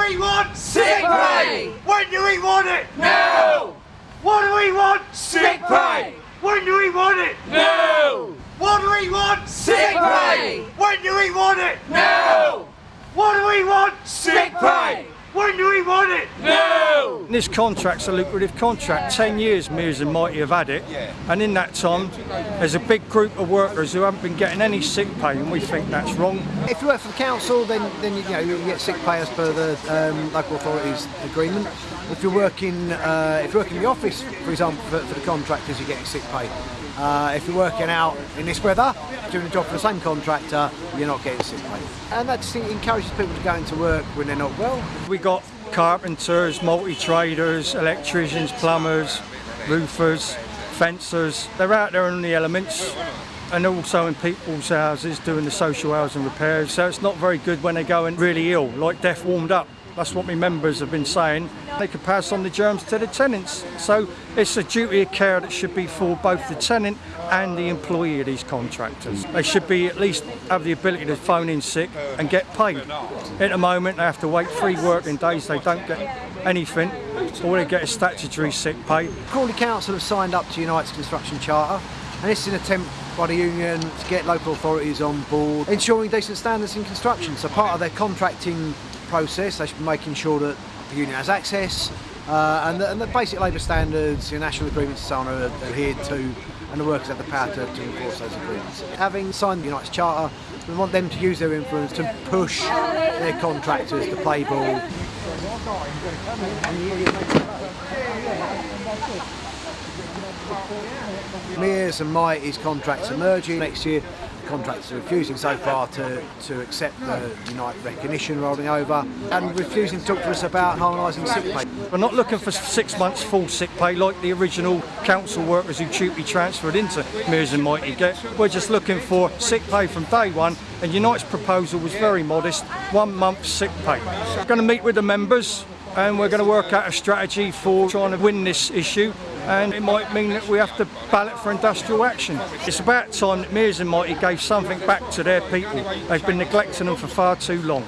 we want? Sick pay! When do we want it? No! What do we want? Sick pay! When do we want it? No! What do we want? Sick pay! When do we want it? No! What do we want? Sick pay! When do we want it? No! This contract's a lucrative contract. Ten years Mears and Mitie have had it, and in that time, there's a big group of workers who haven't been getting any sick pay, and we think that's wrong. If you work for the council, then then you know you get sick pay as per the um, local authorities agreement. If you're working uh, if you're working in the office, for example, for, for the contractors, you're getting sick pay. Uh, if you're working out in this weather, doing a job for the same contractor, you're not getting sick pay. And that just encourages people to go into work when they're not well. We got carpenters, multi-traders, electricians, plumbers, roofers, fencers. They're out there in the elements and also in people's houses doing the social housing repairs. So it's not very good when they go in really ill, like death warmed up. That's what my members have been saying. They could pass on the germs to the tenants. So it's a duty of care that should be for both the tenant and the employee of these contractors. They should be at least have the ability to phone in sick and get paid. At the moment they have to wait three working days, they don't get anything. All they get is statutory sick pay. Crawley Council have signed up to Unite's construction charter, and this is an attempt by the union to get local authorities on board, ensuring decent standards in construction. So part of their contracting process, they should be making sure that the union has access, uh, and, the, and the basic labour standards, your national agreements and so on are adhered to, and the workers have the power to, to enforce those agreements. Having signed the Unite's charter, we want them to use their influence to push their contractors to play ball. Mears and Mitie's contracts are merging next year. The contractors are refusing so far to, to accept the Unite recognition rolling over and refusing to talk to us about harmonising sick pay. We're not looking for six months full sick pay like the original council workers who TUPE transferred into Mears and Mighty get. We're just looking for sick pay from day one and Unite's proposal was very modest, one month sick pay. We're going to meet with the members and we're going to work out a strategy for trying to win this issue and it might mean that we have to ballot for industrial action. It's about time that Mears and Mitie gave something back to their people. They've been neglecting them for far too long.